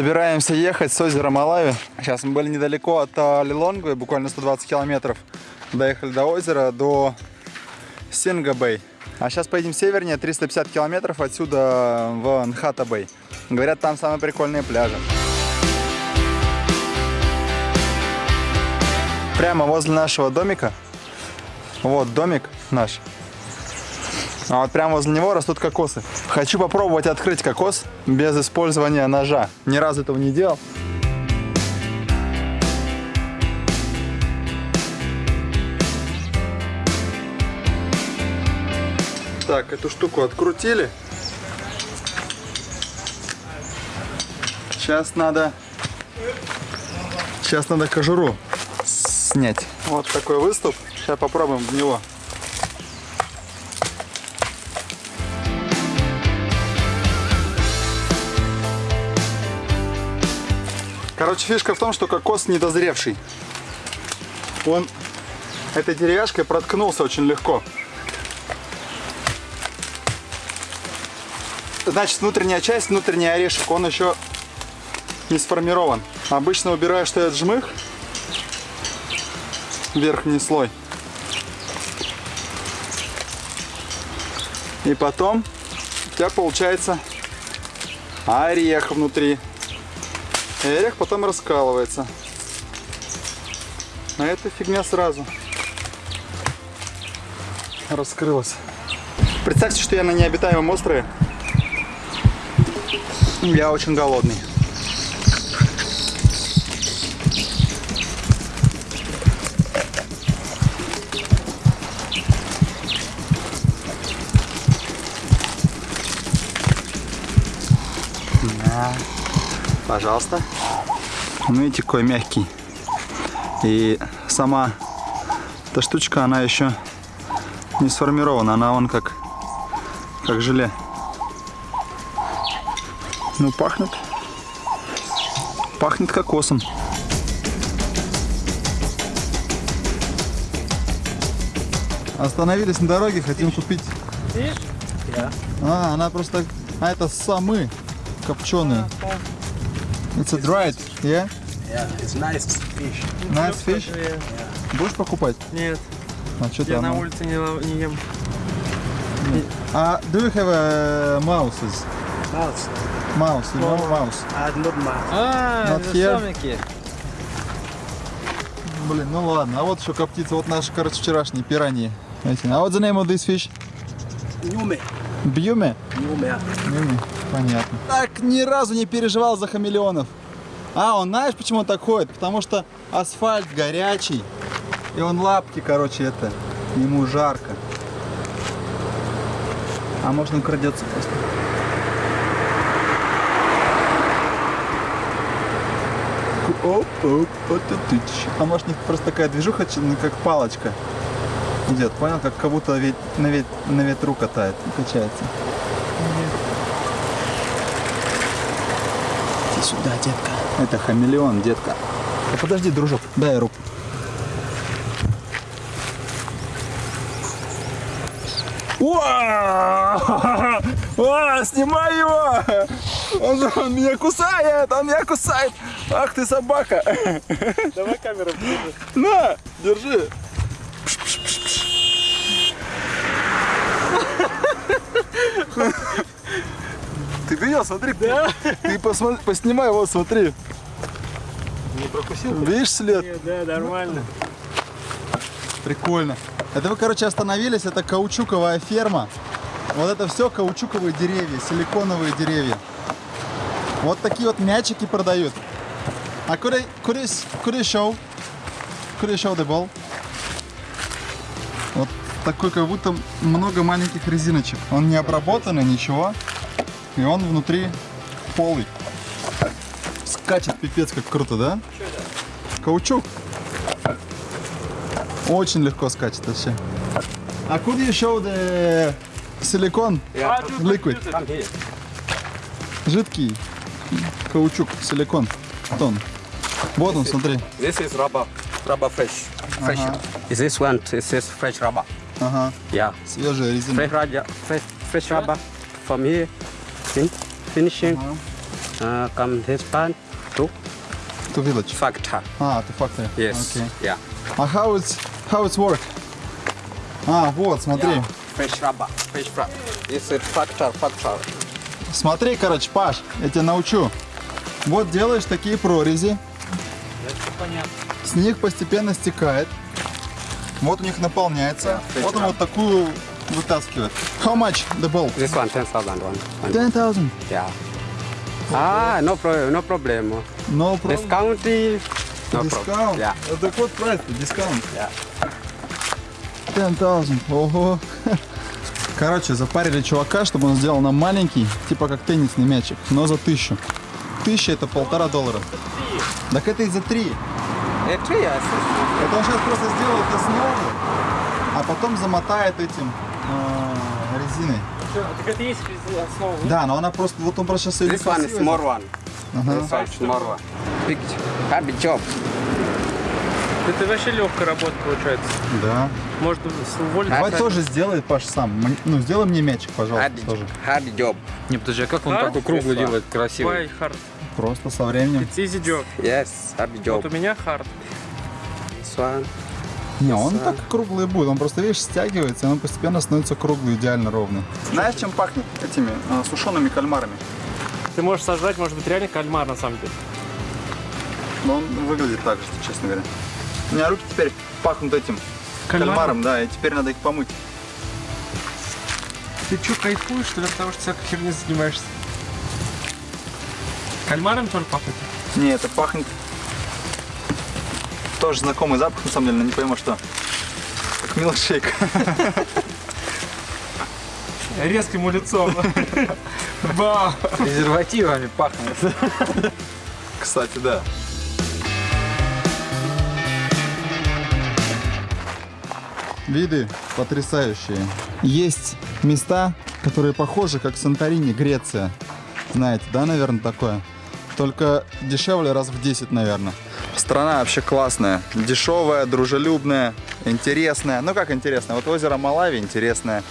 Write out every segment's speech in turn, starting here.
Собираемся ехать с озера Малави. Сейчас мы были недалеко от а, Лилонгвы, буквально 120 километров. Доехали до озера, до Синга-Бэй. А сейчас поедем севернее, 350 километров отсюда в Нхата-Бэй. Говорят, там самые прикольные пляжи. Прямо возле нашего домика. Вот домик наш. А вот прямо возле него растут кокосы. Хочу попробовать открыть кокос без использования ножа. Ни разу этого не делал. Так, эту штуку открутили. Сейчас надо... Сейчас надо кожуру снять. Вот такой выступ. Сейчас попробуем в него. Короче, фишка в том, что кокос недозревший. Он этой деревяшкой проткнулся очень легко. Значит, внутренняя часть, внутренний орешек, он еще не сформирован. Обычно убираешь этот жмых, верхний слой. И потом у тебя получается орех внутри. И орех потом раскалывается. А эта фигня сразу раскрылась. Представьте, что я на необитаемом острове. Я очень голодный. Да. Пожалуйста. Ну, видите, какой мягкий. И сама эта штучка, она еще не сформирована. Она вон как, как желе. Ну, пахнет. Пахнет кокосом. Остановились на дороге, хотим купить. Yeah. А, она просто... А, это самы копченые. It's a dried, yeah? Yeah, it's nice fish. Nice fish? Будешь покупать? Нет, А что я на улице не, не ем. А, do you have uh, mouses? Mouse. Mouse, you know mouse? Uh, not mouse. А, Not here. Блин, ну ладно. А вот еще коптится. Вот наши, короче, вчерашние пираньи. А what's the name of this fish? Nume. Бьюме? Nume. Бьюме. Понятно. Так ни разу не переживал за хамелеонов. А, он знаешь, почему он так ходит? Потому что асфальт горячий. И он лапки, короче, это. Ему жарко. А можно он крадется просто. Оп, оп, вот и тыч. А может у них просто такая движуха, ну, как палочка идет, понял? Как, как будто вет- на, вет- на ветру катает, качается. Иди сюда, детка. Это хамелеон, детка. А подожди, дружок, дай руку. Уа! А, снимай его! Он, же- он меня кусает, он меня кусает! Ах ты собака! Давай камеру включи. На, держи! Ты видел, смотри, ты посмотри, поснимай, вот смотри. Не прокусил? Видишь след? Нет, да, нормально. Прикольно. Это вы, короче, остановились, это каучуковая ферма. Вот это все каучуковые деревья, силиконовые деревья. Вот такие вот мячики продают. А could I, could I, could I show? Такой, как будто много маленьких резиночек. Он не обработанный, ничего. И он внутри полый. Скачет пипец, как круто, да? Каучук. Очень легко скачет вообще. А you show the liquid? Come here. Жидкий каучук, силикон, тон. Вот он, смотри. This is rubber. Rubber fresh. Fresh. Is this one? This is fresh rubber. Ага, Yeah. свежая резина. Fresh rubber. Fresh, fresh rubber. From here. Fin finishing. Ага. Uh, come this part to To village. factor. А, to factory. Yes. Окей. Yeah. А how it's, how it's work? А, вот, смотри. Yeah. Fresh rubber. Fresh rubber. This is factor, factor. Смотри, короче, Паш, я тебя научу. Вот делаешь такие прорези. С них постепенно стекает. Вот у них наполняется. Yeah, вот он вот такую вытаскивает. How much the bolt? This one, 10,000 one. one. 10,000. Yeah. Ah, no problem, no problem. No problem. Discount is no Discount. problem. Yeah. Это код прайс, дискаунт. Yeah. 10,000. Ого. Короче, запарили чувака, чтобы он сделал нам маленький, типа как теннисный мячик, но за тысячу. Тысяча это полтора доллара. Так это и за три. Это он сейчас просто сделает основу, а потом замотает этим э, резиной. Так это есть основа. Да, но она просто, вот он просто сейчас ее This one is small one. Ага. This one one. Big, hard job. Это вообще легкая работа получается. Да. Может уволиться. Давай тоже сделай, Паш, сам. Ну, сделай мне мячик, пожалуйста, Hard, тоже. hard job. Не, подожди, а как он А? такой круглый делает, красивый? Why hard? Просто со временем. It's easy job. Yes, hard Вот у job. меня hard. This one. Не, он так круглый будет. Он просто, видишь, стягивается, и он постепенно становится круглый, идеально ровный. Знаешь, чем пахнет этими сушеными кальмарами? Ты можешь сожрать, может быть, реально кальмар на самом деле. Но он выглядит так же, честно говоря. У меня руки теперь пахнут этим Кальмаром? кальмаром, да, и теперь надо их помыть. Ты что, кайфуешь, что ли, от того, что всякой херней занимаешься? Кальмаром тоже пахнет? Не, это пахнет тоже знакомый запах, на самом деле, но не пойму что. Как милкшейк. Резко ему лицом. Ба! Презервативами пахнет. Кстати, да. Виды потрясающие. Есть места, которые похожи, как Санторини, Греция. Знаете, да, наверное, такое? Только дешевле раз в 10, наверное. Страна вообще классная. Дешевая, дружелюбная, интересная. Ну как интересная? Вот озеро Малави интересное.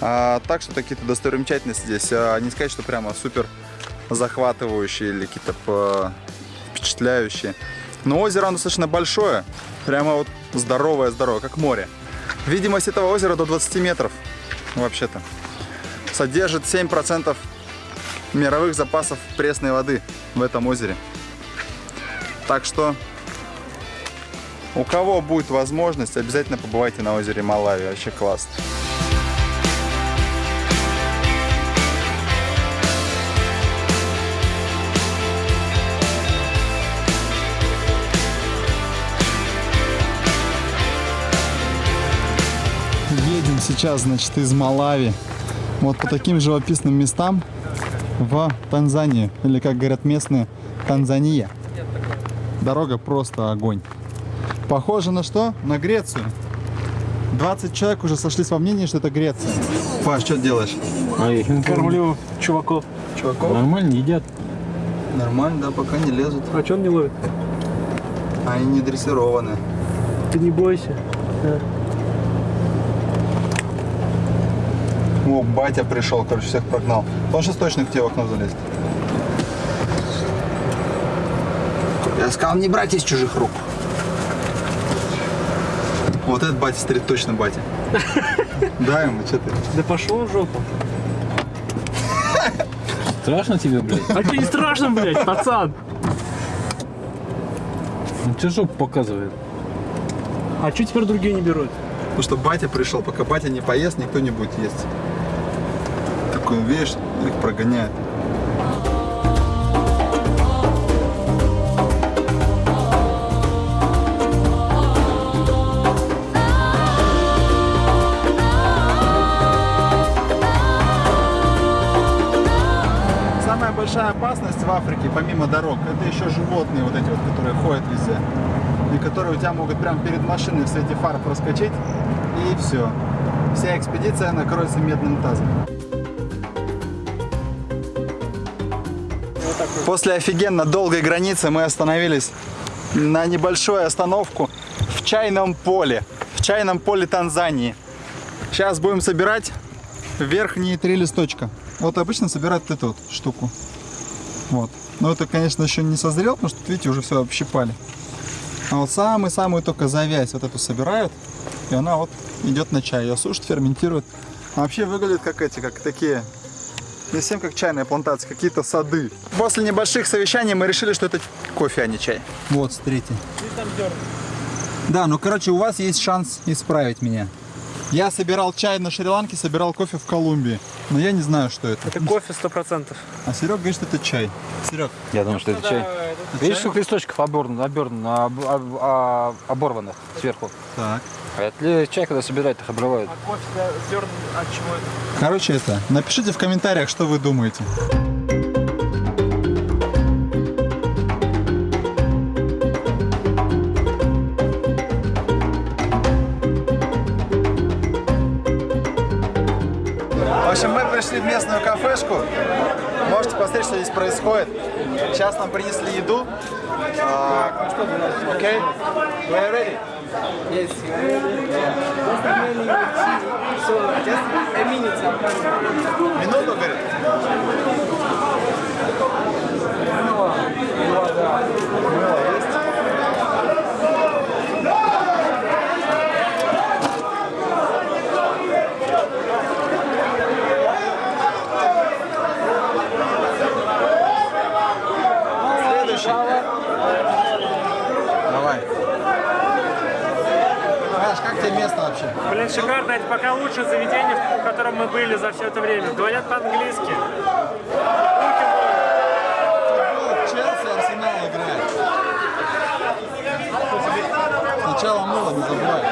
А, так что какие-то достопримечательности здесь. А, не сказать, что прямо супер захватывающие или какие-то по- впечатляющие. Но озеро оно достаточно большое. Прямо вот здоровое-здоровое, как море. Видимость этого озера до 20 метров, вообще-то. Содержит 7% мировых запасов пресной воды в этом озере. Так что, у кого будет возможность, обязательно побывайте на озере Малави. Вообще классно. Едем сейчас, значит, из Малави. Вот по таким живописным местам в Танзанию. Или, как говорят местные, Танзания. Дорога просто огонь. Похоже на что? На Грецию. 20 человек уже сошлись во мнении, что это Греция. Паш, что делаешь? Кормлю чуваков. Чуваков? Нормально едят. Нормально, да, пока не лезут. А что он не ловит? Они не дрессированы. Ты не бойся. О, батя пришел, короче, всех прогнал. Он сейчас точно к тебе в окно залезет. Я сказал не брать из чужих рук. Вот этот батя стрит точно батя. Да ему, что ты? Да пошел в жопу. Страшно тебе, блядь? А тебе не страшно, блядь, пацан? Ну тебе жопу показывает. А что теперь другие не берут? Потому что батя пришел, пока батя не поест, никто не будет есть. Такой, видишь, их прогоняет. Самая большая опасность в Африке, помимо дорог, это еще животные вот эти вот, которые ходят везде. И которые у тебя могут прямо перед машиной в свете фар проскочить. И все. Вся экспедиция накроется медным тазом. После офигенно долгой границы мы остановились на небольшую остановку в чайном поле. В чайном поле Танзании. Сейчас будем собирать верхние три листочка. Вот обычно собирают эту вот штуку. Вот. Но это, конечно, еще не созрел, потому что, видите, уже все общипали. А вот самую-самую только завязь вот эту собирают, и она вот идет на чай. Ее сушат, ферментируют. А вообще выглядит как эти, как такие, не совсем как чайная плантация, какие-то сады. После небольших совещаний мы решили, что это кофе, а не чай. Вот, смотрите. Да, ну, короче, у вас есть шанс исправить меня. Я собирал чай на Шри-Ланке, собирал кофе в Колумбии. Но я не знаю, что это. Это кофе 100%. А Серег говорит, что это чай. Серег, Я думаю, что это чай. Видишь, сколько листочков обернано, обернано, об- об- а- оборванных сверху. так. А это чай, когда собирают, их обрывают. А кофе для зерн от чего это? Короче, это, напишите в комментариях, что вы думаете. Общем, мы пришли в местную кафешку. Можете посмотреть, что здесь происходит. Сейчас нам принесли еду. А, Окей? We are ready? Минуту, говорит. Мыло есть? Следующий. Давай. Паш, как тебе место вообще? Блин, пока лучшее заведение, в котором мы были за все это время. Говорят по-английски. Челси, Арсенал играет. Сначала мыло не забывай.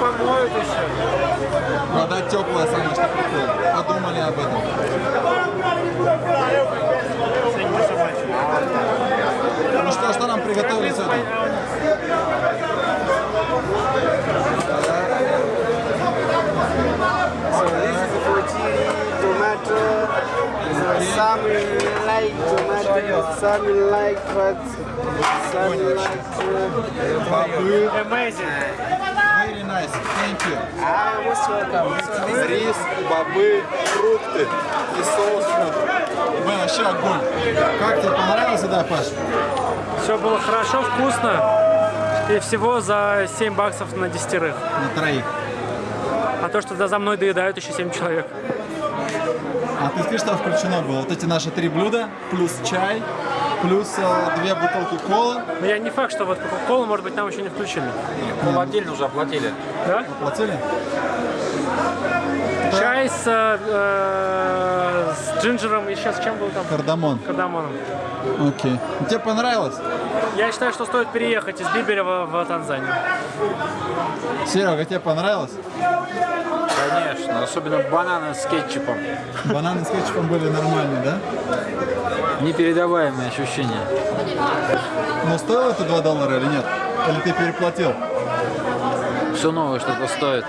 Помоют еще. Вода теплая, самое что прикол. Подумали об этом. Ну что, что нам приготовили сегодня? Some like uh, Бобы. Amazing. Very nice. Thank you. ah, most welcome. Рис, бобы, фрукты и соус. Блин, вообще огонь. Как тебе понравилось, да, Паш? Все было хорошо, вкусно. И всего за 7 баксов на десятерых. На троих. А то, что за за мной доедают еще 7 человек. А ты скажи, что включено было? Вот эти наши три блюда, плюс чай, плюс э, две бутылки колы. Но я не факт, что вот Кока-Колу, может быть, нам еще не включили. Кол отдельно уже оплатили. Да? Платили? Чай с, э, э, с джинджером и сейчас с чем был там? Кардамон. Кардамоном. Окей. Тебе понравилось? Я считаю, что стоит переехать из Бибеля в, в Танзанию. Серега, тебе понравилось? Конечно, особенно бананы с кетчупом. Бананы с кетчупом были нормальные, да? Непередаваемые ощущения. Но стоило это 2 доллара или нет? Или ты переплатил? Все новое что-то стоит.